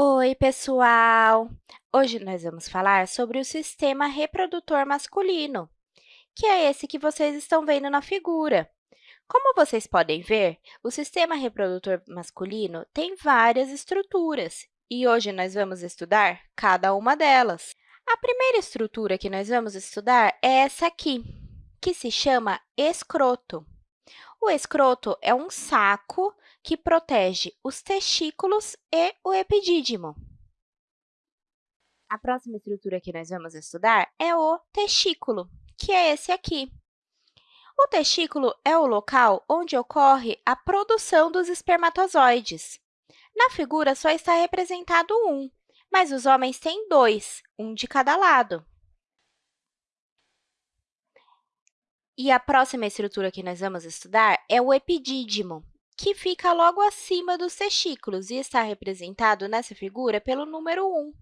Oi, pessoal! Hoje nós vamos falar sobre o sistema reprodutor masculino, que é esse que vocês estão vendo na figura. Como vocês podem ver, o sistema reprodutor masculino tem várias estruturas, e hoje nós vamos estudar cada uma delas. A primeira estrutura que nós vamos estudar é essa aqui, que se chama escroto. O escroto é um saco que protege os testículos e o epidídimo. A próxima estrutura que nós vamos estudar é o testículo, que é esse aqui. O testículo é o local onde ocorre a produção dos espermatozoides. Na figura, só está representado um, mas os homens têm dois, um de cada lado. E a próxima estrutura que nós vamos estudar é o epidídimo, que fica logo acima dos testículos e está representado nessa figura pelo número 1.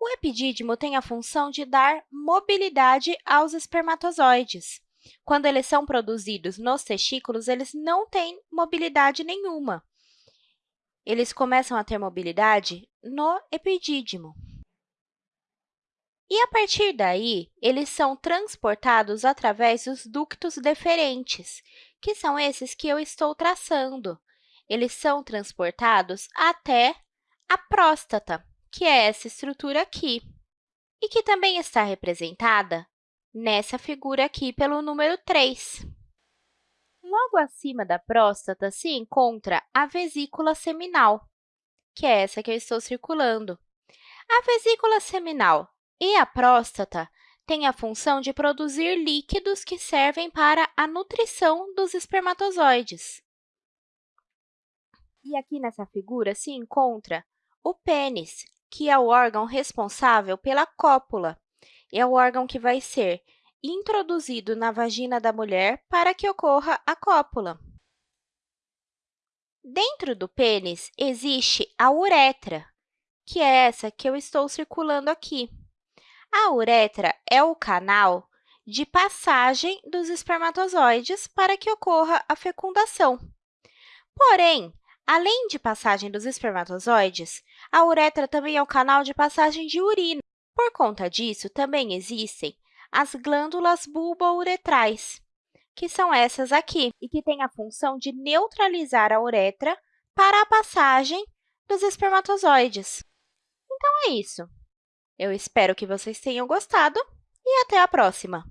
O epidídimo tem a função de dar mobilidade aos espermatozoides. Quando eles são produzidos nos testículos, eles não têm mobilidade nenhuma. Eles começam a ter mobilidade no epidídimo. E, a partir daí, eles são transportados através dos ductos deferentes, que são esses que eu estou traçando. Eles são transportados até a próstata, que é essa estrutura aqui, e que também está representada nessa figura aqui pelo número 3. Logo acima da próstata se encontra a vesícula seminal, que é essa que eu estou circulando. A vesícula seminal e a próstata têm a função de produzir líquidos que servem para a nutrição dos espermatozoides. E aqui nessa figura se encontra o pênis, que é o órgão responsável pela cópula. É o órgão que vai ser introduzido na vagina da mulher para que ocorra a cópula. Dentro do pênis existe a uretra, que é essa que eu estou circulando aqui. A uretra é o canal de passagem dos espermatozoides para que ocorra a fecundação. Porém, além de passagem dos espermatozoides, a uretra também é o canal de passagem de urina. Por conta disso, também existem as glândulas bulbouretrais, que são essas aqui, e que têm a função de neutralizar a uretra para a passagem dos espermatozoides. Então, é isso. Eu espero que vocês tenham gostado e até a próxima!